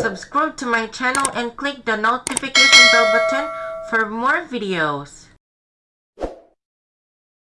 subscribe to my channel and click the notification bell button for more videos.